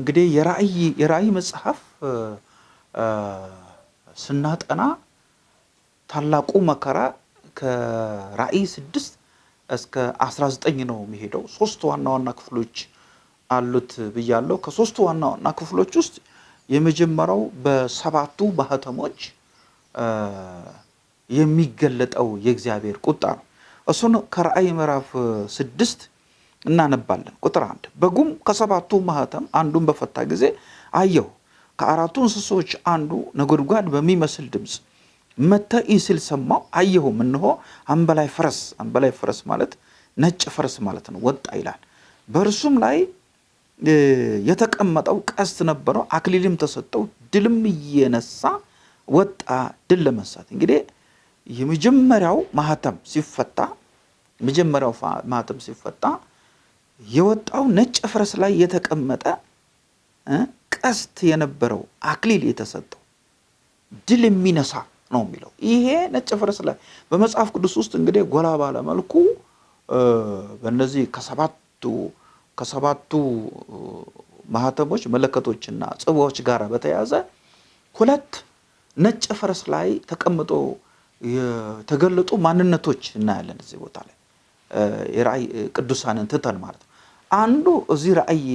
እንግዲህ የራእይ የራእይ መጽሐፍ ስናጠና ታላቁ መከራ ከራእይ ስድስት እስከ 19 ነው የሚሄደው። ሶስት ዋና ዋና ክፍሎች አሉት ብያለሁ። ከሶስቱ ዋና ዋና ክፍሎች ውስጥ የመጀመሪያው በሰባቱ ማህተሞች የሚገለጠው የእግዚአብሔር ቁጣ ነው። እሱን ከራእይ ምዕራፍ ስድስት እናነባለን። ቁጥር አንድ በጉም ከሰባቱ ማህተም አንዱን በፈታ ጊዜ አየሁ፣ ከአራቱ እንስሶች አንዱ ነጎድጓድ በሚመስል ድምፅ እይ ሲል ሰማሁ። አየሁም፣ እነሆ አንበላይ ፈረስ፣ አንበላይ ፈረስ ማለት ነጭ ፈረስ ማለት ነው፣ ወጣ ይላል። በእርሱም ላይ የተቀመጠው ቀስት ነበረው፣ አክሊልም ተሰጠው፣ ድልም እየነሳ ወጣ፣ ድል ለመንሳት። እንግዲህ የመጀመሪያው ማህተም ሲፈታ የመጀመሪያው ማህተም ሲፈታ የወጣው ነጭ ፈረስ ላይ የተቀመጠ ቀስት የነበረው አክሊል የተሰጠው ድል የሚነሳ ነው የሚለው። ይሄ ነጭ ፈረስ ላይ በመጽሐፍ ቅዱስ ውስጥ እንግዲህ ጎላ ባለ መልኩ በእነዚህ ከሰባቱ ከሰባቱ ማህተሞች መለከቶችና ጽባዎች ጋር በተያያዘ ሁለት ነጭ ፈረስ ላይ ተቀምጦ የተገለጡ ማንነቶች እናያለን። እዚህ ቦታ ላይ የራእይ ቅዱሳንን ትተን ማለት ነው። አንዱ እዚህ ራእይ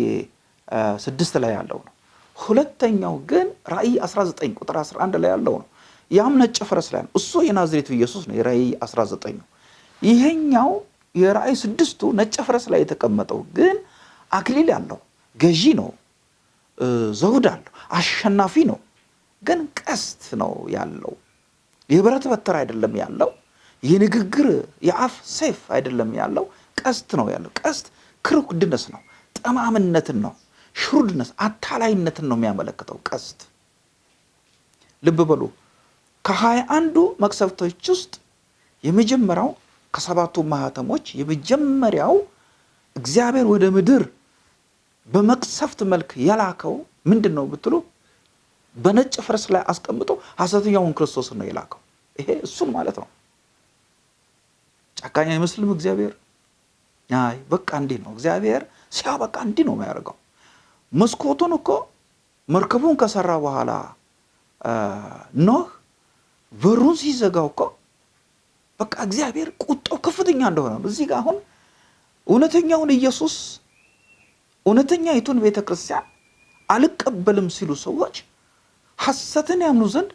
ስድስት ላይ ያለው ነው። ሁለተኛው ግን ራእይ 19 ቁጥር 11 ላይ ያለው ነው። ያም ነጭ ፈረስ ላይ ነው። እሱ የናዝሬቱ ኢየሱስ ነው። የራእይ 19 ነው። ይሄኛው የራእይ ስድስቱ ነጭ ፈረስ ላይ የተቀመጠው ግን አክሊል ያለው ገዢ ነው። ዘውድ አለው። አሸናፊ ነው። ግን ቀስት ነው ያለው። የብረት በትር አይደለም ያለው። የንግግር የአፍ ሰይፍ አይደለም ያለው። ቀስት ነው ያለው። ቀስት ክሩክድነስ ነው፣ ጠማምነትን ነው፣ ሽሩድነስ አታላይነትን ነው የሚያመለክተው ቀስት። ልብ በሉ ከሀያ አንዱ መቅሰፍቶች ውስጥ የመጀመሪያው ከሰባቱ ማህተሞች የመጀመሪያው እግዚአብሔር ወደ ምድር በመቅሰፍት መልክ የላከው ምንድን ነው ብትሉ በነጭ ፈረስ ላይ አስቀምጦ ሐሰተኛውን ክርስቶስን ነው የላከው። ይሄ እሱን ማለት ነው። ጨካኝ አይመስልም እግዚአብሔር? አይ በቃ እንዲህ ነው እግዚአብሔር ሲያበቃ እንዲህ ነው የሚያደርገው። መስኮቱን እኮ መርከቡን ከሰራ በኋላ ኖህ በሩን ሲዘጋው እኮ በቃ እግዚአብሔር ቁጣው ከፍተኛ እንደሆነ ነው። እዚህ ጋር አሁን እውነተኛውን ኢየሱስ እውነተኛይቱን ቤተ ክርስቲያን አልቀበልም ሲሉ ሰዎች ሐሰትን ያምኑ ዘንድ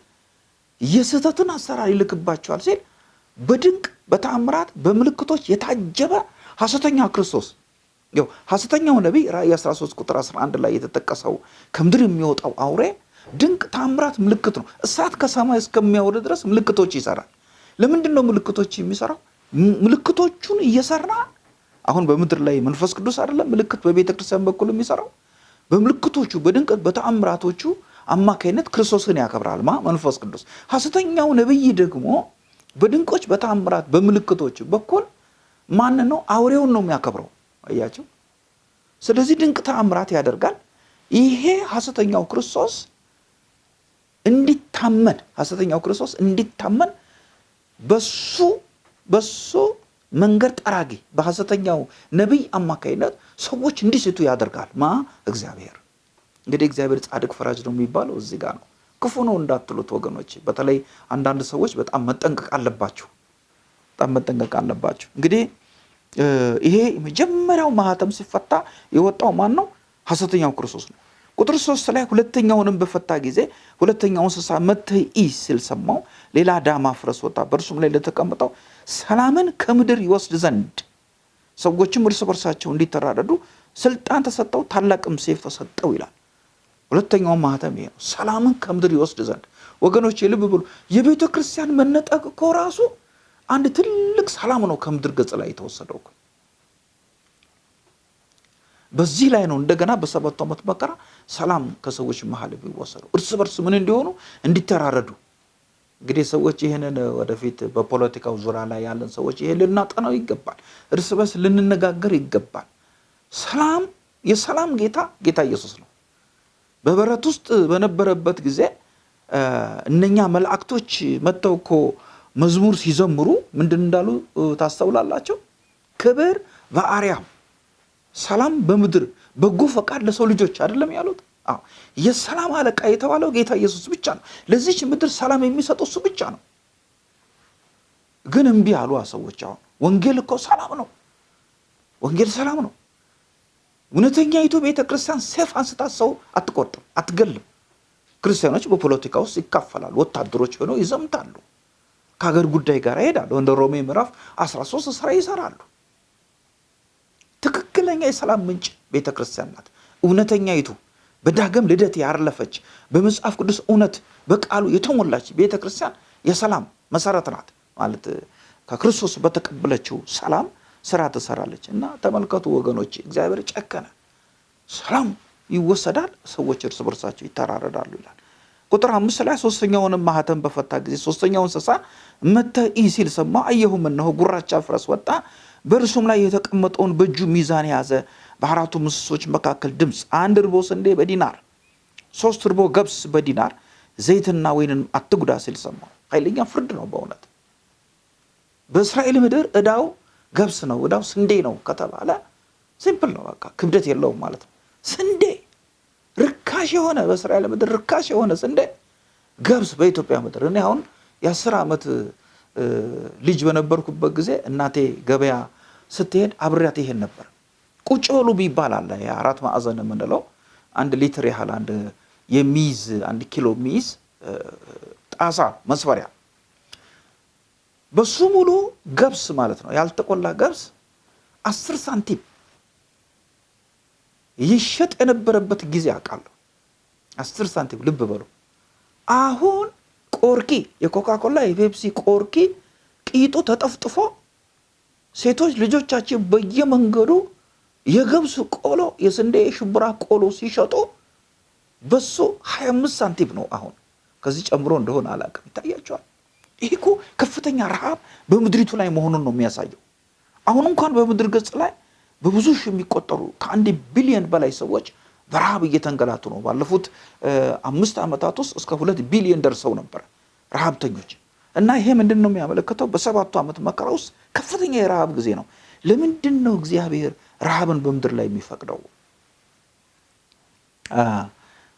የስህተትን አሰራር ይልክባቸዋል ሲል በድንቅ በተአምራት በምልክቶች የታጀበ ሐሰተኛ ክርስቶስ ያው ሐሰተኛው ነቢይ ራእይ 13 ቁጥር 11 ላይ የተጠቀሰው ከምድር የሚወጣው አውሬ ድንቅ ተአምራት ምልክት ነው። እሳት ከሰማይ እስከሚያወርድ ድረስ ምልክቶች ይሰራል። ለምንድን ነው ምልክቶች የሚሰራው? ምልክቶቹን እየሰራ አሁን በምድር ላይ መንፈስ ቅዱስ አይደለም ምልክት በቤተ ክርስቲያን በኩል የሚሰራው በምልክቶቹ በድንቅ በተአምራቶቹ አማካይነት ክርስቶስን ያከብራል ማ መንፈስ ቅዱስ። ሐሰተኛው ነቢይ ደግሞ በድንቆች በተአምራት በምልክቶች በኩል ማን ነው? አውሬውን ነው የሚያከብረው። አያቸው። ስለዚህ ድንቅ ተአምራት ያደርጋል። ይሄ ሐሰተኛው ክርስቶስ እንዲታመን ሐሰተኛው ክርስቶስ እንዲታመን በሱ በሱ መንገድ ጠራጊ በሐሰተኛው ነቢይ አማካይነት ሰዎች እንዲስቱ ያደርጋል ማ እግዚአብሔር። እንግዲህ እግዚአብሔር ጻድቅ ፈራጅ ነው የሚባለው እዚህ ጋር ነው። ክፉ ነው እንዳትሉት ወገኖች። በተለይ አንዳንድ ሰዎች በጣም መጠንቀቅ አለባቸው፣ በጣም መጠንቀቅ አለባቸው። እንግዲህ ይሄ መጀመሪያው ማህተም ሲፈታ የወጣው ማን ነው? ሐሰተኛው ክርስቶስ ነው። ቁጥር ሶስት ላይ ሁለተኛውንም በፈታ ጊዜ ሁለተኛው እንስሳ መጥተህ እይ ሲል ሰማሁ። ሌላ ዳማ ፈረስ ወጣ፣ በእርሱም ላይ ለተቀመጠው ሰላምን ከምድር ይወስድ ዘንድ ሰዎችም እርስ በርሳቸው እንዲተራረዱ ስልጣን ተሰጠው፣ ታላቅም ሴፍ ተሰጠው ይላል። ሁለተኛው ማህተም ይሄ ነው፣ ሰላምን ከምድር ይወስድ ዘንድ። ወገኖች የልብ ብሉ። የቤተ ክርስቲያን መነጠቅ እኮ ራሱ አንድ ትልቅ ሰላም ነው ከምድር ገጽ ላይ የተወሰደው። በዚህ ላይ ነው እንደገና በሰባቱ ዓመት መከራ ሰላም ከሰዎች መሀል የሚወሰደው እርስ በርስ ምን እንዲሆኑ እንዲተራረዱ። እንግዲህ ሰዎች ይህንን ወደፊት በፖለቲካው ዙሪያ ላይ ያለን ሰዎች ይሄን ልናጠናው ይገባል። እርስ በርስ ልንነጋገር ይገባል። ሰላም የሰላም ጌታ ጌታ ኢየሱስ ነው። በበረት ውስጥ በነበረበት ጊዜ እነኛ መላእክቶች መጥተው እኮ መዝሙር ሲዘምሩ ምንድን እንዳሉ ታስተውላላቸው? ክብር በአርያም ሰላም በምድር በጎ ፈቃድ ለሰው ልጆች አይደለም ያሉት? የሰላም አለቃ የተባለው ጌታ ኢየሱስ ብቻ ነው። ለዚች ምድር ሰላም የሚሰጠው እሱ ብቻ ነው። ግን እምቢ አሉ ሰዎች። አሁን ወንጌል እኮ ሰላም ነው። ወንጌል ሰላም ነው። እውነተኛይቱ ቤተ ክርስቲያን ሴፍ አንስታ ሰው አትቆርጥም፣ አትገልም። ክርስቲያኖች በፖለቲካ ውስጥ ይካፈላሉ። ወታደሮች ሆነው ይዘምታሉ። ከሀገር ጉዳይ ጋር ይሄዳሉ። እንደ ሮሜ ምዕራፍ 13 ስራ ይሰራሉ። ትክክለኛ የሰላም ምንጭ ቤተ ክርስቲያን ናት። እውነተኛይቱ በዳግም ልደት ያረለፈች በመጽሐፍ ቅዱስ እውነት በቃሉ የተሞላች ቤተ ክርስቲያን የሰላም መሰረት ናት። ማለት ከክርስቶስ በተቀበለችው ሰላም ስራ ትሰራለች። እና ተመልከቱ ወገኖች፣ እግዚአብሔር ጨከነ። ሰላም ይወሰዳል፣ ሰዎች እርስ በርሳቸው ይተራረዳሉ ይላል። ቁጥር አምስት ላይ ሶስተኛውንም ማህተም በፈታ ጊዜ ሶስተኛው እንስሳ መጥተህ እይ ሲል ሰማሁ። አየሁም፣ እነሆ ጉራቻ ፈረስ ወጣ፣ በእርሱም ላይ የተቀመጠውን በእጁ ሚዛን የያዘ በአራቱ እንስሶች መካከል ድምፅ አንድ እርቦ ስንዴ በዲናር ሶስት እርቦ ገብስ በዲናር ዘይትና ወይንን አትጉዳ ሲል ሰማሁ። ኃይለኛ ፍርድ ነው በእውነት በእስራኤል ምድር ዕዳው ገብስ ነው፣ እዳው ስንዴ ነው ከተባለ simple ነው፣ በቃ ክብደት የለውም ማለት ነው። ስንዴ ርካሽ የሆነ በእስራኤል ምድር ርካሽ የሆነ ስንዴ ገብስ በኢትዮጵያ ምድር እኔ አሁን የአስር ዓመት ልጅ በነበርኩበት ጊዜ እናቴ ገበያ ስትሄድ አብሬያት ይሄን ነበር። ቁጭ በሉ ቢባል አለ የአራት ማዕዘን የምንለው አንድ ሊትር ያህል አንድ የሚይዝ አንድ ኪሎ የሚይዝ ጣሳ መስፈሪያ በሱ ሙሉ ገብስ ማለት ነው ያልተቆላ ገብስ አስር ሳንቲም ይሸጥ የነበረበት ጊዜ አውቃለሁ። አስር ሳንቲም ልብ በሉ። አሁን ቆርኪ የኮካኮላ የፔፕሲ ቆርኪ ቂጡ ተጠፍጥፎ ሴቶች ልጆቻችን በየመንገዱ የገብስ ቆሎ የስንዴ የሽምብራ ቆሎ ሲሸጡ በሱ 25 ሳንቲም ነው። አሁን ከዚህ ጨምሮ እንደሆነ አላውቅም። ይታያቸዋል። ይህ እኮ ከፍተኛ ረሃብ በምድሪቱ ላይ መሆኑን ነው የሚያሳየው። አሁን እንኳን በምድር ገጽ ላይ በብዙ ሺህ የሚቆጠሩ ከአንድ ቢሊዮን በላይ ሰዎች በረሃብ እየተንገላቱ ነው። ባለፉት አምስት ዓመታት ውስጥ እስከ ሁለት ቢሊዮን ደርሰው ነበር ረሃብተኞች። እና ይሄ ምንድን ነው የሚያመለክተው? በሰባቱ ዓመት መከራ ውስጥ ከፍተኛ የረሃብ ጊዜ ነው። ለምንድን ነው እግዚአብሔር ረሃብን በምድር ላይ የሚፈቅደው?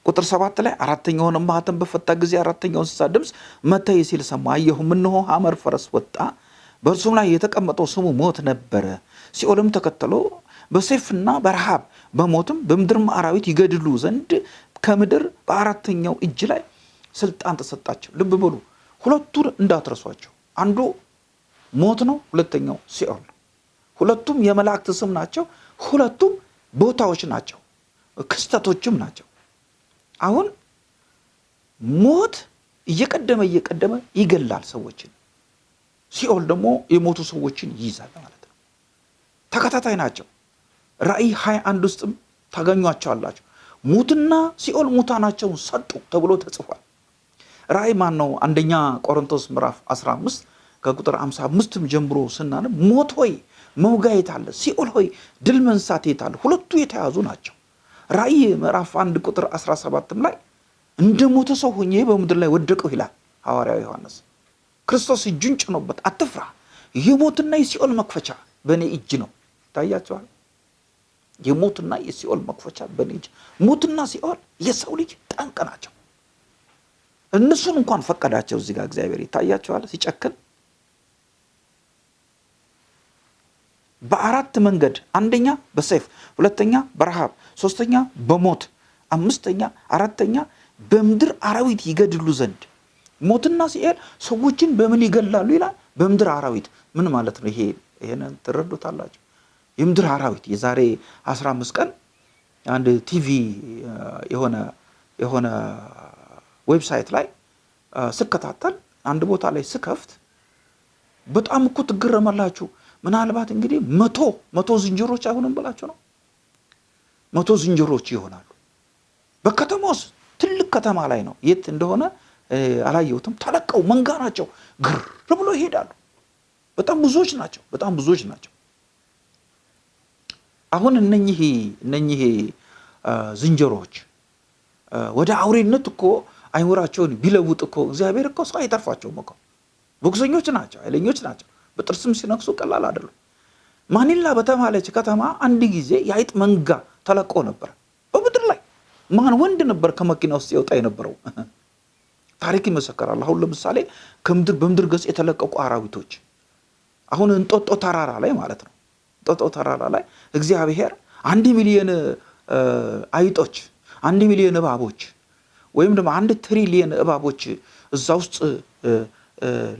ቁጥር ሰባት ላይ አራተኛውን ማኅተም በፈታ ጊዜ አራተኛው እንስሳ ድምፅ መታይ ሲል ሰማ። አየሁም፣ እነሆ ሐመር ፈረስ ወጣ፣ በእርሱም ላይ የተቀመጠው ስሙ ሞት ነበረ። ሲኦልም ተከተሎ በሰይፍና በረሃብ በሞትም በምድርም አራዊት ይገድሉ ዘንድ ከምድር በአራተኛው እጅ ላይ ስልጣን ተሰጣቸው። ልብ በሉ፣ ሁለቱን እንዳትረሷቸው። አንዱ ሞት ነው፣ ሁለተኛው ሲኦል ነው። ሁለቱም የመላእክት ስም ናቸው። ሁለቱም ቦታዎች ናቸው፣ ክስተቶችም ናቸው። አሁን ሞት እየቀደመ እየቀደመ ይገላል ሰዎችን። ሲኦል ደግሞ የሞቱ ሰዎችን ይይዛል ማለት ነው። ተከታታይ ናቸው። ራእይ ሀያ አንድ ውስጥም ታገኟቸዋላችሁ። ሙትና ሲኦል ሙታናቸውን ሰጡ ተብሎ ተጽፏል። ራእይ ማን ነው? አንደኛ ቆሮንቶስ ምዕራፍ 15 ከቁጥር 55ም ጀምሮ ስናነብ ሞት ሆይ መውጋ የት አለ? ሲኦል ሆይ ድል መንሳት የት አለ? ሁለቱ የተያዙ ናቸው። ራእይ ምዕራፍ አንድ ቁጥር 17ም ላይ እንደ ሞተ ሰው ሆኜ በምድር ላይ ወደቀው ይላል ሐዋርያው ዮሐንስ። ክርስቶስ እጁን ጭኖበት አትፍራ፣ የሞትና የሲኦል መክፈቻ በእኔ እጅ ነው። ይታያቸዋል። የሞትና የሲኦል መክፈቻ በእኔ እጅ። ሞትና ሲኦል የሰው ልጅ ጠንቅ ናቸው። እነሱን እንኳን ፈቀዳቸው እዚህ ጋር እግዚአብሔር ይታያቸዋል ሲጨክን። በአራት መንገድ አንደኛ በሰይፍ ሁለተኛ በረሃብ ሶስተኛ በሞት አምስተኛ አራተኛ በምድር አራዊት ይገድሉ ዘንድ። ሞትና ሲኦል ሰዎችን በምን ይገላሉ ይላል? በምድር አራዊት። ምን ማለት ነው ይሄ? ይሄንን ትረዱታላችሁ የምድር አራዊት የዛሬ 15 ቀን አንድ ቲቪ የሆነ የሆነ website ላይ ስከታተል አንድ ቦታ ላይ ስከፍት በጣም እኮ ትገረማላችሁ ምናልባት እንግዲህ መቶ መቶ ዝንጀሮች አይሆንም ብላችሁ ነው። መቶ ዝንጀሮች ይሆናሉ። በከተማ ውስጥ ትልቅ ከተማ ላይ ነው። የት እንደሆነ አላየሁትም። ተለቀው መንጋ ናቸው። ግር ብሎ ይሄዳሉ። በጣም ብዙዎች ናቸው። በጣም ብዙዎች ናቸው። አሁን እነኚህ እነኚህ ዝንጀሮዎች ወደ አውሬነት እኮ አይምራቸውን ቢለውጥ እኮ እግዚአብሔር እኮ ሰው አይተርፋቸውም እኮ። ቦክሰኞች ናቸው፣ ኃይለኞች ናቸው። በጥርስም ሲነክሱ ቀላል አይደሉም። ማኒላ በተባለች ከተማ አንድ ጊዜ የአይጥ መንጋ ተለቆ ነበር በምድር ላይ። ማን ወንድ ነበር ከመኪና ውስጥ የወጣ የነበረው? ታሪክ ይመሰከራል። አሁን ለምሳሌ ከምድር በምድር ገጽ የተለቀቁ አራዊቶች አሁን እንጦጦ ተራራ ላይ ማለት ነው። እንጦጦ ተራራ ላይ እግዚአብሔር አንድ ሚሊዮን አይጦች፣ አንድ ሚሊዮን እባቦች ወይም ደግሞ አንድ ትሪሊየን እባቦች እዛ ውስጥ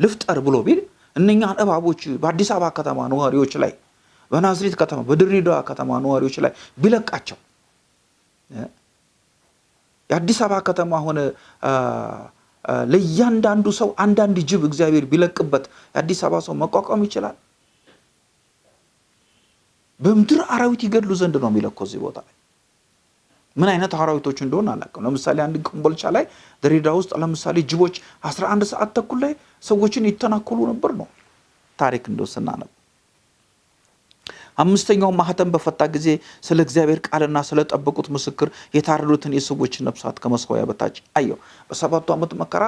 ልፍጠር ብሎ ቢል እነኛን እባቦች በአዲስ አበባ ከተማ ነዋሪዎች ላይ በናዝሬት ከተማ በድሬዳዋ ከተማ ነዋሪዎች ላይ ቢለቃቸው የአዲስ አበባ ከተማ ሆነ ለእያንዳንዱ ሰው አንዳንድ ጅብ እግዚአብሔር ቢለቅበት የአዲስ አበባ ሰው መቋቋም ይችላል? በምድር አራዊት ይገድሉ ዘንድ ነው የሚለኮ እዚህ ቦታ ላይ ምን አይነት አራዊቶች እንደሆነ አላውቅም። ለምሳሌ አንድ ኮምቦልቻ ላይ ድሬዳዋ ውስጥ ለምሳሌ ጅቦች 11 ሰዓት ተኩል ላይ ሰዎችን ይተናኮሉ ነበር ነው ታሪክ እንደው ስናነብ። አምስተኛውን ማህተም በፈታ ጊዜ ስለ እግዚአብሔር ቃልና ስለጠበቁት ምስክር የታረዱትን የሰዎችን ነፍሳት ከመስዋያ በታች አየው። በሰባቱ ዓመት መከራ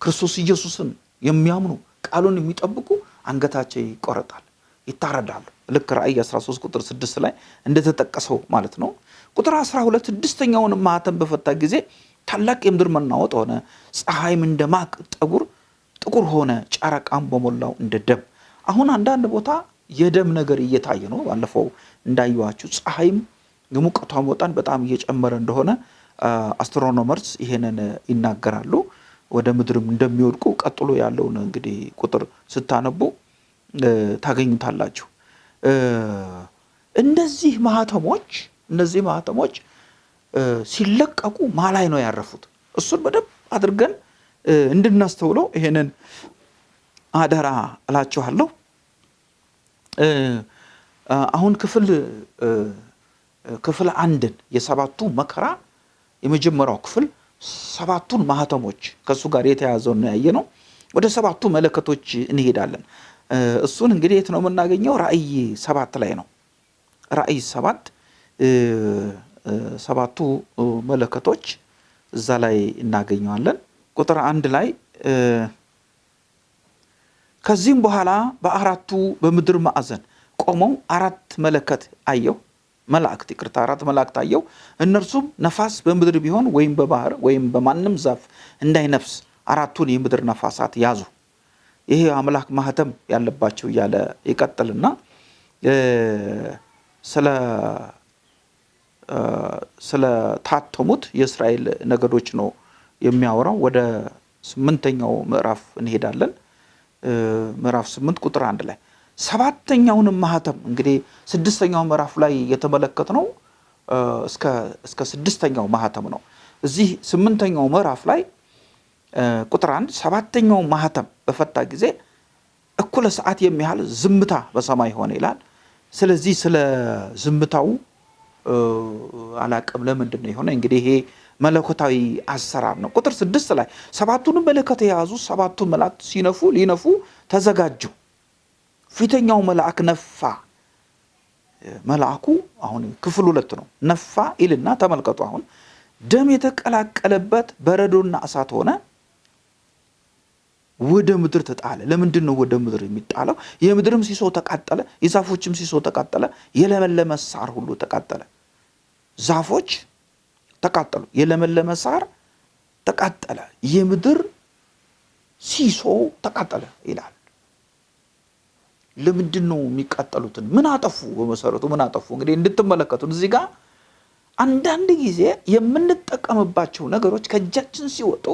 ክርስቶስ ኢየሱስን የሚያምኑ ቃሉን የሚጠብቁ አንገታቸው ይቆረጣል፣ ይታረዳሉ። ልክ ራእይ 13 ቁጥር 6 ላይ እንደተጠቀሰው ማለት ነው። ቁጥር 12 ስድስተኛውን ማህተም በፈታ ጊዜ ታላቅ የምድር መናወጥ ሆነ። ፀሐይም እንደ ማቅ ጠጉር ጥቁር ሆነ፣ ጨረቃም በሞላው እንደ ደም። አሁን አንዳንድ ቦታ የደም ነገር እየታየ ነው። ባለፈው እንዳየዋችሁ ፀሐይም የሙቀቷ መጠን በጣም እየጨመረ እንደሆነ አስትሮኖመርስ ይሄንን ይናገራሉ። ወደ ምድርም እንደሚወድቁ ቀጥሎ ያለውን እንግዲህ ቁጥር ስታነቡ ታገኙታላችሁ። እነዚህ ማህተሞች እነዚህ ማህተሞች ሲለቀቁ ማላይ ነው ያረፉት። እሱን በደንብ አድርገን እንድናስተውለው ይሄንን አደራ እላችኋለሁ። አሁን ክፍል ክፍል አንድን የሰባቱ መከራ የመጀመሪያው ክፍል ሰባቱን ማህተሞች ከእሱ ጋር የተያዘውን ያየ ነው። ወደ ሰባቱ መለከቶች እንሄዳለን። እሱን እንግዲህ የት ነው የምናገኘው? ራእይ ሰባት ላይ ነው። ራእይ ሰባት ሰባቱ መለከቶች እዛ ላይ እናገኘዋለን። ቁጥር አንድ ላይ ከዚህም በኋላ በአራቱ በምድር ማዕዘን ቆመው አራት መለከት አየሁ መላእክት ይቅርታ፣ አራት መላእክት አየሁ። እነርሱም ነፋስ በምድር ቢሆን ወይም በባህር ወይም በማንም ዛፍ እንዳይነፍስ አራቱን የምድር ነፋሳት ያዙ። ይሄ አምላክ ማህተም ያለባቸው እያለ ይቀጥልና ስለ ስለታተሙት የእስራኤል ነገዶች ነው የሚያወራው። ወደ ስምንተኛው ምዕራፍ እንሄዳለን። ምዕራፍ ስምንት ቁጥር አንድ ላይ ሰባተኛውንም ማህተም እንግዲህ ስድስተኛው ምዕራፍ ላይ የተመለከትነው እስከ ስድስተኛው ማህተም ነው። እዚህ ስምንተኛው ምዕራፍ ላይ ቁጥር አንድ ሰባተኛው ማህተም በፈታ ጊዜ እኩለ ሰዓት የሚያህል ዝምታ በሰማይ ሆነ ይላል። ስለዚህ ስለ ዝምታው አላቅም ለምንድን ነው የሆነ እንግዲህ ይሄ መለኮታዊ አሰራር ነው። ቁጥር ስድስት ላይ ሰባቱንም መለከት የያዙ ሰባቱ መላእክት ሲነፉ ሊነፉ ተዘጋጁ። ፊተኛው መልአክ ነፋ። መልአኩ አሁን ክፍል ሁለት ነው። ነፋ ይልና ተመልከቱ። አሁን ደም የተቀላቀለበት በረዶና እሳት ሆነ፣ ወደ ምድር ተጣለ። ለምንድን ነው ወደ ምድር የሚጣለው? የምድርም ሲሶ ተቃጠለ፣ የዛፎችም ሲሶ ተቃጠለ፣ የለመለመ ሳር ሁሉ ተቃጠለ። ዛፎች ተቃጠሉ፣ የለመለመ ሳር ተቃጠለ፣ የምድር ሲሶ ተቃጠለ ይላል። ለምንድን ነው የሚቃጠሉትን? ምን አጠፉ? በመሰረቱ ምን አጠፉ? እንግዲህ እንድትመለከቱን እዚህ ጋር አንዳንድ ጊዜ የምንጠቀምባቸው ነገሮች ከእጃችን ሲወጡ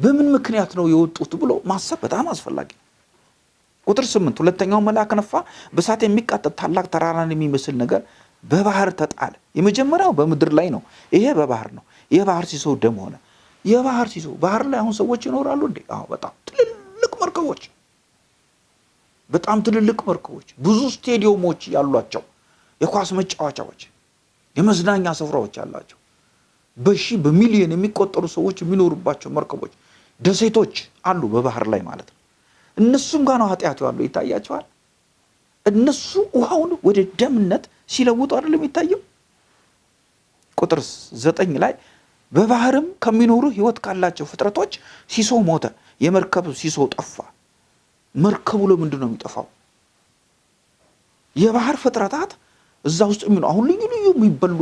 በምን ምክንያት ነው የወጡት ብሎ ማሰብ በጣም አስፈላጊ ነው። ቁጥር ስምንት ሁለተኛው መልአክ ነፋ፣ በእሳት የሚቃጠል ታላቅ ተራራን የሚመስል ነገር በባህር ተጣለ። የመጀመሪያው በምድር ላይ ነው። ይሄ በባህር ነው። የባህር ሲሶ ደም ሆነ። የባህር ሲሶ ባህር ላይ አሁን ሰዎች ይኖራሉ እንዴ? አዎ፣ በጣም ትልልቅ መርከቦች በጣም ትልልቅ መርከቦች፣ ብዙ ስቴዲየሞች ያሏቸው፣ የኳስ መጫወቻዎች፣ የመዝናኛ ስፍራዎች ያላቸው፣ በሺ በሚሊዮን የሚቆጠሩ ሰዎች የሚኖሩባቸው መርከቦች፣ ደሴቶች አሉ በባህር ላይ ማለት ነው። እነሱም ጋር ነው ኃጢአቱ ያለው ይታያቸዋል። እነሱ ውሃውን ወደ ደምነት ሲለውጡ አይደለም የሚታየው። ቁጥር ዘጠኝ ላይ በባህርም ከሚኖሩ ሕይወት ካላቸው ፍጥረቶች ሲሶ ሞተ፣ የመርከብ ሲሶ ጠፋ። መርከቡ ለምንድን ነው የሚጠፋው? የባህር ፍጥረታት እዛ ውስጥ የሚኖ አሁን ልዩ ልዩ የሚበሉ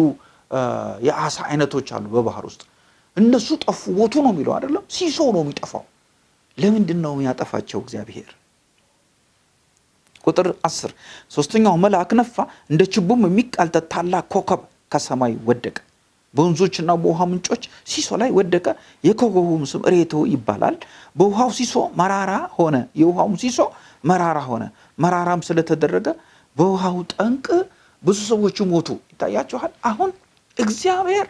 የአሳ አይነቶች አሉ በባህር ውስጥ እነሱ ጠፉ ሞቱ ነው የሚለው አይደለም? ሲሶ ነው የሚጠፋው። ለምንድን ነው የሚያጠፋቸው እግዚአብሔር? ቁጥር አስር ሶስተኛው መልአክ ነፋ እንደ ችቦም የሚቃልጠት ታላቅ ኮከብ ከሰማይ ወደቀ። በወንዞችና በውሃ ምንጮች ሲሶ ላይ ወደቀ። የኮከቡም ስም ሬቶ ይባላል። በውሃው ሲሶ መራራ ሆነ። የውሃውም ሲሶ መራራ ሆነ። መራራም ስለተደረገ በውሃው ጠንቅ ብዙ ሰዎች ሞቱ። ይታያችኋል። አሁን እግዚአብሔር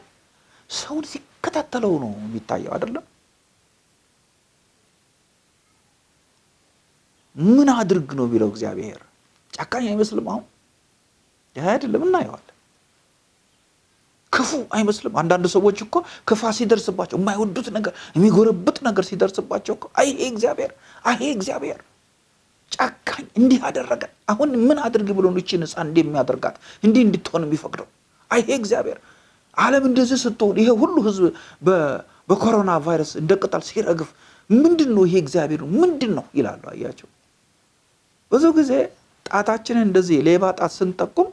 ሰውን ሲከታተለው ነው የሚታየው አይደለም? ምን አድርግ ነው የሚለው እግዚአብሔር? ጨካኝ አይመስልም አሁን? አይደለም እናየዋለን። ክፉ አይመስልም። አንዳንድ ሰዎች እኮ ክፋ ሲደርስባቸው የማይወዱት ነገር የሚጎረብጥ ነገር ሲደርስባቸው እኮ አይ እግዚአብሔር አይ እግዚአብሔር ጨካኝ እንዲህ አደረገ። አሁን ምን አድርግ ብሎ ይችን ህፃን እንዲህ የሚያደርጋት እንዲህ እንድትሆን የሚፈቅደው? አይ እግዚአብሔር አለም እንደዚህ ስትሆን ይሄ ሁሉ ህዝብ በኮሮና ቫይረስ እንደ ቅጠል ሲረግፍ ምንድን ነው ይሄ እግዚአብሔር ምንድን ነው ይላሉ? አያቸው። ብዙ ጊዜ ጣታችንን እንደዚህ ሌባ ጣት ስንጠቁም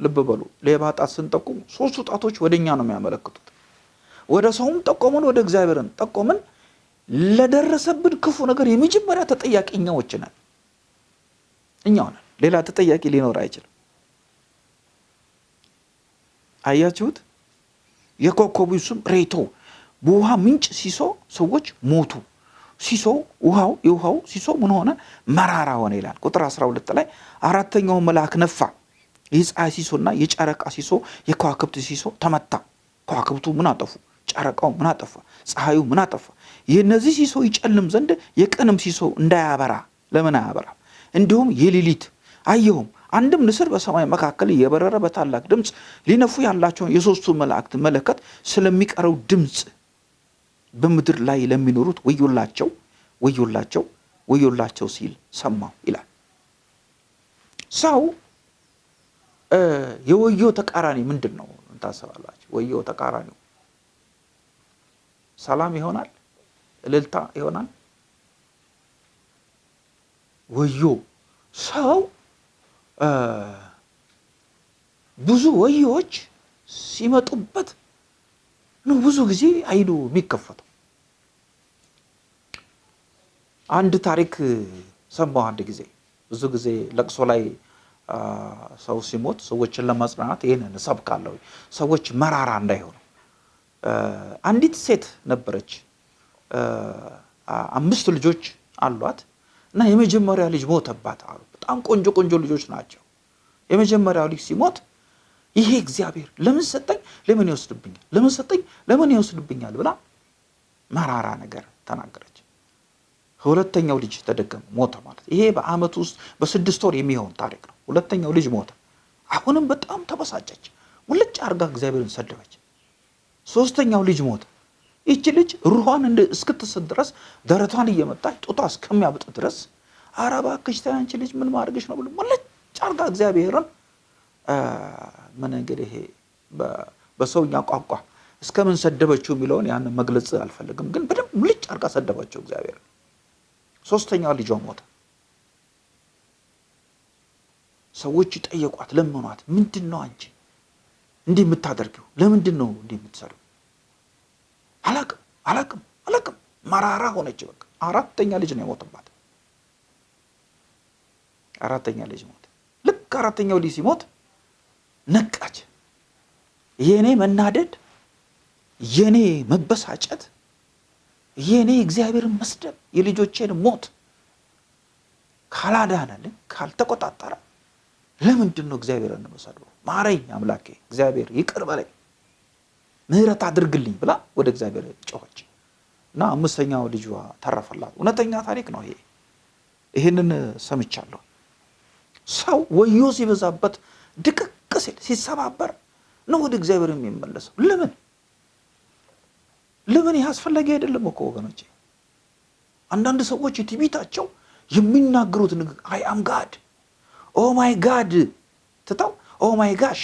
ልብ በሉ ሌባ ጣት ስንጠቁም ሶስቱ ጣቶች ወደ እኛ ነው የሚያመለክቱት። ወደ ሰውም ጠቆምን ወደ እግዚአብሔርን ጠቆምን ለደረሰብን ክፉ ነገር የመጀመሪያ ተጠያቂ እኛዎች ነን። እኛው ነን። ሌላ ተጠያቂ ሊኖር አይችልም አያችሁት? የኮከቡ ስም ሬቶ። በውሃ ምንጭ ሲሶ ሰዎች ሞቱ። ሲሶ ውሃው የውሃው ሲሶ ምን ሆነ? መራራ ሆነ ይላል። ቁጥር 12 ላይ አራተኛው መልአክ ነፋ። የፀሐይ ሲሶና የጨረቃ ሲሶ የከዋክብት ሲሶ ተመታ። ከዋክብቱ ምን አጠፉ? ጨረቃው ምን አጠፋ? ፀሐዩ ምን አጠፋ? የእነዚህ ሲሶ ይጨልም ዘንድ የቀንም ሲሶ እንዳያበራ። ለምን አያበራ እንዲሁም የሌሊት አየሁም አንድም ንስር በሰማይ መካከል የበረረ በታላቅ ድምፅ ሊነፉ ያላቸውን የሶስቱ መላእክት መለከት ስለሚቀረው ድምፅ በምድር ላይ ለሚኖሩት ወዮላቸው ወዮላቸው ወዮላቸው ሲል ሰማው ይላል። ሰው የወዮ ተቃራኒ ምንድን ነው ታስባላችሁ ወዮ ተቃራኒው ሰላም ይሆናል? እልልታ ይሆናል? ወዮ ሰው ብዙ ወዮዎች ሲመጡበት ነው ብዙ ጊዜ አይኑ የሚከፈተው። አንድ ታሪክ ሰማሁ አንድ ጊዜ። ብዙ ጊዜ ለቅሶ ላይ ሰው ሲሞት ሰዎችን ለማጽናናት ይህንን እሰብካለሁ። ሰዎች መራራ እንዳይሆኑ። አንዲት ሴት ነበረች። አምስት ልጆች አሏት እና የመጀመሪያ ልጅ ሞተባት አሉ። በጣም ቆንጆ ቆንጆ ልጆች ናቸው። የመጀመሪያው ልጅ ሲሞት ይሄ እግዚአብሔር ለምን ሰጠኝ? ለምን ይወስድብኛል? ለምን ሰጠኝ? ለምን ይወስድብኛል ብላ መራራ ነገር ተናገረች። ሁለተኛው ልጅ ተደገመ ሞተ ማለት ይሄ በአመት ውስጥ በስድስት ወር የሚሆን ታሪክ ነው። ሁለተኛው ልጅ ሞተ። አሁንም በጣም ተበሳጨች። ሙልጭ አርጋ እግዚአብሔርን ሰደበች። ሶስተኛው ልጅ ሞተ ይቺ ልጅ ሩኋን እስክትስት ድረስ ደረቷን እየመጣች ጡቷ እስከሚያብጥ ድረስ ኧረ እባክሽ ተይ አንቺ ልጅ ምን ማድረግሽ ነው ብሎ ሙልጭ አርጋ እግዚአብሔርን ምን እንግዲህ ይሄ በሰውኛ ቋንቋ እስከምን ሰደበችው የሚለውን ያንን መግለጽ አልፈልግም። ግን በደንብ ሙልጭ አርጋ ሰደበችው እግዚአብሔር። ሶስተኛው ልጇ ሞተ። ሰዎች ጠየቋት ለመኗት ምንድን ነው አንቺ እንዲህ የምታደርጊው? ለምንድን ነው እንዲህ የምትሰሩ አላቅም አላቅም አላቅም። መራራ ሆነች በቃ። አራተኛ ልጅ ነው የሞተባት። አራተኛ ልጅ ሞተ። ልክ አራተኛው ልጅ ሲሞት ነቃች። የእኔ መናደድ የእኔ መበሳጨት የእኔ እግዚአብሔርን መስደብ የልጆቼን ሞት ካላዳነልን ካልተቆጣጠረ ለምንድን ነው እግዚአብሔርን መሰድበው ማረኝ አምላኬ እግዚአብሔር ይቅር በለኝ ምህረት አድርግልኝ ብላ ወደ እግዚአብሔር ጮኸች። እና አምስተኛው ልጇ ተረፈላት። እውነተኛ ታሪክ ነው ይሄ። ይህንን ሰምቻለሁ። ሰው ወዮ ሲበዛበት ድቅቅ ሲል ሲሰባበር ነው ወደ እግዚአብሔር የሚመለሰው። ለምን? ለምን? ይህ አስፈላጊ አይደለም እኮ ወገኖቼ። አንዳንድ ሰዎች ትዕቢታቸው የሚናገሩት ንግግር I am God oh my God ትተው oh my gosh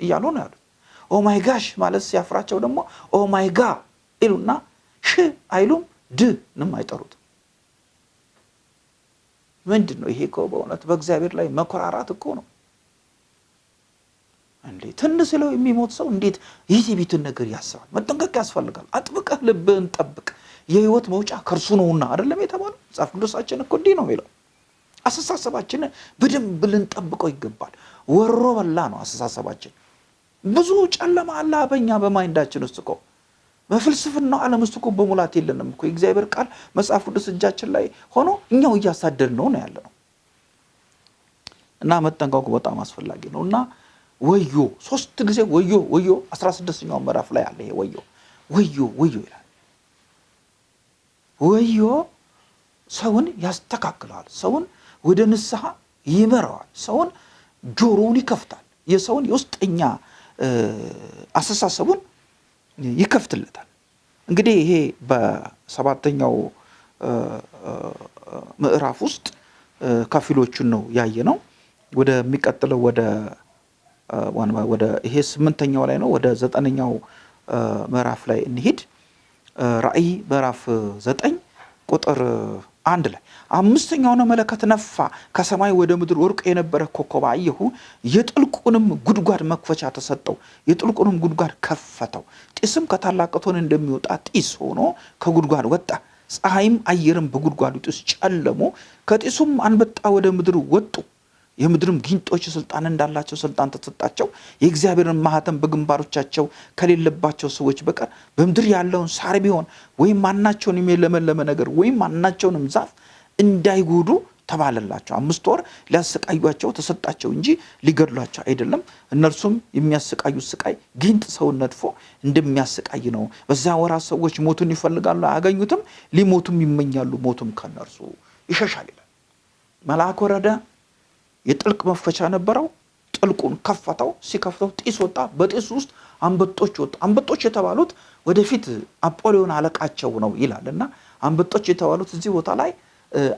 እያሉ ነው ያሉት oh my gosh ማለት ሲያፍራቸው ደግሞ ኦ ማይ ጋ ይሉና ሽ አይሉም ድ ንም አይጠሩት ምንድን ነው ይሄ? እኮ በእውነት በእግዚአብሔር ላይ መኮራራት እኮ ነው እንዴ! ትን ስለው የሚሞት ሰው እንዴት የትዕቢትን ነገር ያስባል? መጠንቀቅ ያስፈልጋል። አጥብቀህ ልብህን ጠብቅ፣ የህይወት መውጫ ከእርሱ ነውና አይደለም የተባለው? መጽሐፍ ቅዱሳችን እኮ እንዲህ ነው የሚለው። አስተሳሰባችንን በደንብ ልንጠብቀው ይገባል። ወሮ በላ ነው አስተሳሰባችን። ብዙ ጨለማ አለ በኛ በማይንዳችን ውስጥ እኮ። በፍልስፍናው ዓለም ውስጥ እኮ በሙላት የለንም እኮ። የእግዚአብሔር ቃል መጽሐፍ ቅዱስ እጃችን ላይ ሆኖ እኛው እያሳደድ ነው ነው ያለ ነው እና መጠንቀቁ በጣም አስፈላጊ ነው። እና ወዮ ሶስት ጊዜ ወዮ ወዮ አስራ ስድስተኛው ምዕራፍ ላይ አለ ይሄ ወዮ። ወዮ ወዮ ይላል። ወዮ ሰውን ያስተካክለዋል ሰውን ወደ ንስሐ ይመራዋል ሰውን ጆሮውን ይከፍታል የሰውን የውስጠኛ አስተሳሰቡን ይከፍትለታል። እንግዲህ ይሄ በሰባተኛው ምዕራፍ ውስጥ ከፊሎቹን ነው ያየ ነው። ወደሚቀጥለው ወደ ወደ ይሄ ስምንተኛው ላይ ነው። ወደ ዘጠነኛው ምዕራፍ ላይ እንሂድ። ራእይ ምዕራፍ ዘጠኝ ቁጥር አንድ ላይ አምስተኛውን መለከት ነፋ፣ ከሰማይ ወደ ምድር ወርቆ የነበረ ኮከብ አየሁ። የጥልቁንም ጉድጓድ መክፈቻ ተሰጠው፣ የጥልቁንም ጉድጓድ ከፈተው። ጢስም ከታላቅ እቶን እንደሚወጣ ጢስ ሆኖ ከጉድጓድ ወጣ። ፀሐይም አየርም በጉድጓዱ ጢስ ጨለሙ። ከጢሱም አንበጣ ወደ ምድር ወጡ። የምድርም ጊንጦች ስልጣን እንዳላቸው ስልጣን ተሰጣቸው። የእግዚአብሔርን ማህተም በግንባሮቻቸው ከሌለባቸው ሰዎች በቀር በምድር ያለውን ሳር ቢሆን ወይም ማናቸውንም የለመለመ ነገር ወይም ማናቸውንም ዛፍ እንዳይጎዱ ተባለላቸው። አምስት ወር ሊያሰቃዩቸው ተሰጣቸው እንጂ ሊገድሏቸው አይደለም። እነርሱም የሚያሰቃዩት ስቃይ ጊንጥ ሰውን ነድፎ እንደሚያሰቃይ ነው። በዛ ወራት ሰዎች ሞቱን ይፈልጋሉ፣ አያገኙትም። ሊሞቱም ይመኛሉ፣ ሞቱም ከነርሱ ይሸሻል ይላል። መልአክ ወረደ። የጥልቅ መክፈቻ ነበረው። ጥልቁን ከፈተው። ሲከፍተው ጢስ ወጣ። በጢሱ ውስጥ አንበጦች ወጡ። አንበጦች የተባሉት ወደፊት አጶሊዮን አለቃቸው ነው ይላል እና አንበጦች የተባሉት እዚህ ቦታ ላይ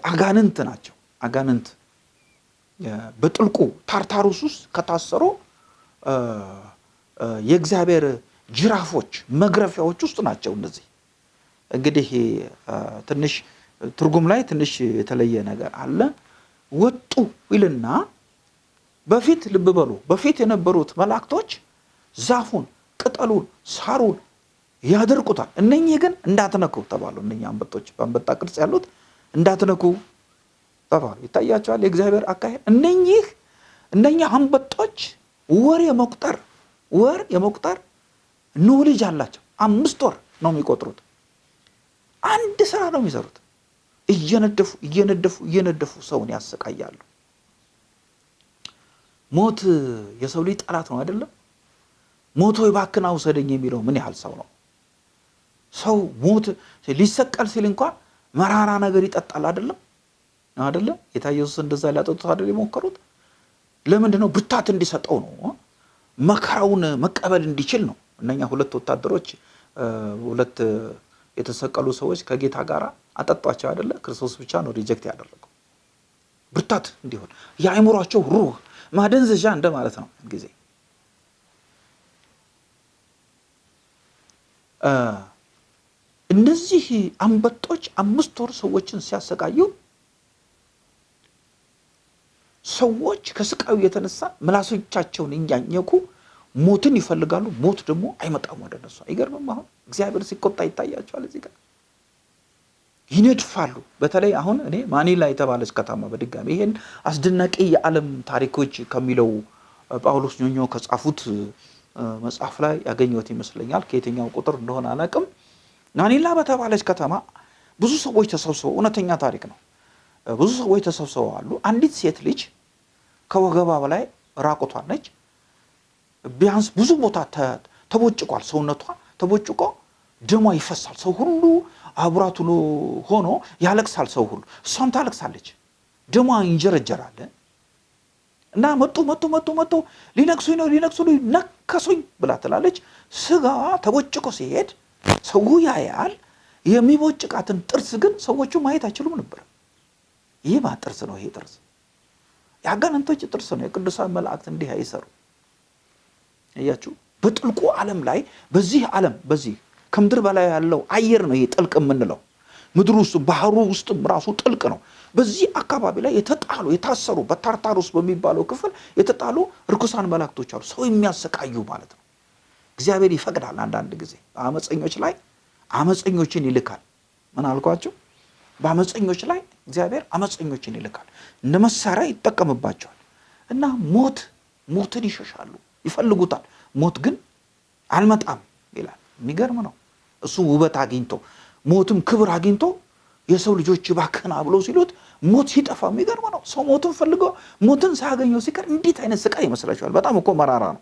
አጋንንት ናቸው። አጋንንት በጥልቁ ታርታሩስ ውስጥ ከታሰሩ የእግዚአብሔር ጅራፎች መግረፊያዎች ውስጥ ናቸው። እነዚህ እንግዲህ ትንሽ ትርጉም ላይ ትንሽ የተለየ ነገር አለ። ወጡ ይልና በፊት ልብ በሉ፣ በፊት የነበሩት መላእክቶች ዛፉን፣ ቅጠሉን፣ ሳሩን ያደርቁታል። እነኚህ ግን እንዳትነኩ ተባሉ። እነኚህ አንበጦች በአንበጣ ቅርጽ ያሉት እንዳትነኩ ተባሉ። ይታያቸዋል የእግዚአብሔር አካሄድ። እነኚህ እነኚህ አንበጦች ወር የመቁጠር ወር የመቁጠር ኖሌጅ አላቸው። አምስት ወር ነው የሚቆጥሩት። አንድ ስራ ነው የሚሰሩት። እየነደፉ እየነደፉ እየነደፉ ሰውን ያሰቃያሉ። ሞት የሰው ልጅ ጠላት ነው አይደለም? ሞቶ እባክህ ውሰደኝ የሚለው ምን ያህል ሰው ነው? ሰው ሞት ሊሰቀል ሲል እንኳን መራራ ነገር ይጠጣል አይደለም? አይደለም? ጌታ ኢየሱስ እንደዛ ሊያጠጡት አይደል የሞከሩት? ለምንድን ነው? ብርታት እንዲሰጠው ነው። መከራውን መቀበል እንዲችል ነው። እነኛ ሁለት ወታደሮች ሁለት የተሰቀሉ ሰዎች ከጌታ ጋር አጠጧቸው አይደለ? ክርስቶስ ብቻ ነው ሪጀክት ያደረገው። ብርታት እንዲሆን የአእምሯቸው ሩህ ማደንዘዣ እንደማለት ነው። ጊዜ እነዚህ አንበጦች አምስት ወር ሰዎችን ሲያሰቃዩ ሰዎች ከስቃዩ የተነሳ ምላሶቻቸውን እያኘኩ ሞትን ይፈልጋሉ። ሞት ደግሞ አይመጣም ወደ እነሱ። አይገርምም? አሁን እግዚአብሔር ሲቆጣ ይታያቸዋል። እዚህ ጋር ይነድፋሉ። በተለይ አሁን እኔ ማኒላ የተባለች ከተማ በድጋሚ ይሄን አስደናቂ የዓለም ታሪኮች ከሚለው ጳውሎስ ኞኞ ከጻፉት መጽሐፍ ላይ ያገኘሁት ይመስለኛል። ከየትኛው ቁጥር እንደሆነ አላውቅም። ማኒላ በተባለች ከተማ ብዙ ሰዎች ተሰብስበው እውነተኛ ታሪክ ነው። ብዙ ሰዎች ተሰብስበው አሉ። አንዲት ሴት ልጅ ከወገባ በላይ ራቁቷን ነች። ቢያንስ ብዙ ቦታ ተቦጭቋል። ሰውነቷ ተቦጭቆ ደሟ ይፈሳል። ሰው ሁሉ አብራቱ ሆኖ ያለቅሳል። ሰው ሁሉ እሷም ታለቅሳለች። ደሟ ይንጀረጀራል። እና መጡ መጡ መጡ መጡ ሊነክሱኝ ነው ሊነክሱ ነከሱኝ ብላ ትላለች። ስጋዋ ተቦጭቆ ሲሄድ ሰው ያያል። የሚቦጭቃትን ጥርስ ግን ሰዎቹ ማየት አይችሉም ነበር። ይህ ማ ጥርስ ነው? ይሄ ጥርስ የአጋንንቶች ጥርስ ነው። የቅዱሳን መላእክት እንዲህ አይሰሩ። እያችሁ በጥልቁ ዓለም ላይ በዚህ ዓለም በዚህ ከምድር በላይ ያለው አየር ነው ይሄ ጥልቅ የምንለው። ምድር ውስጥ ባህሩ ውስጥም ራሱ ጥልቅ ነው። በዚህ አካባቢ ላይ የተጣሉ የታሰሩ በታርታሩስ በሚባለው ክፍል የተጣሉ ርኩሳን መላእክቶች አሉ፣ ሰው የሚያሰቃዩ ማለት ነው። እግዚአብሔር ይፈቅዳል አንዳንድ ጊዜ በአመፀኞች ላይ አመፀኞችን ይልካል። ምን አልኳቸው? በአመፀኞች ላይ እግዚአብሔር አመፀኞችን ይልካል፣ እንደ መሳሪያ ይጠቀምባቸዋል። እና ሞት ሞትን ይሸሻሉ፣ ይፈልጉታል። ሞት ግን አልመጣም ይላል። የሚገርም ነው። እሱ ውበት አግኝቶ ሞትም ክብር አግኝቶ የሰው ልጆች ባክና ብሎ ሲሉት ሞት ሲጠፋ የሚገርም ነው። ሰው ሞትን ፈልጎ ሞትን ሳያገኘው ሲቀር እንዴት አይነት ስቃይ ይመስላችኋል? በጣም እኮ መራራ ነው።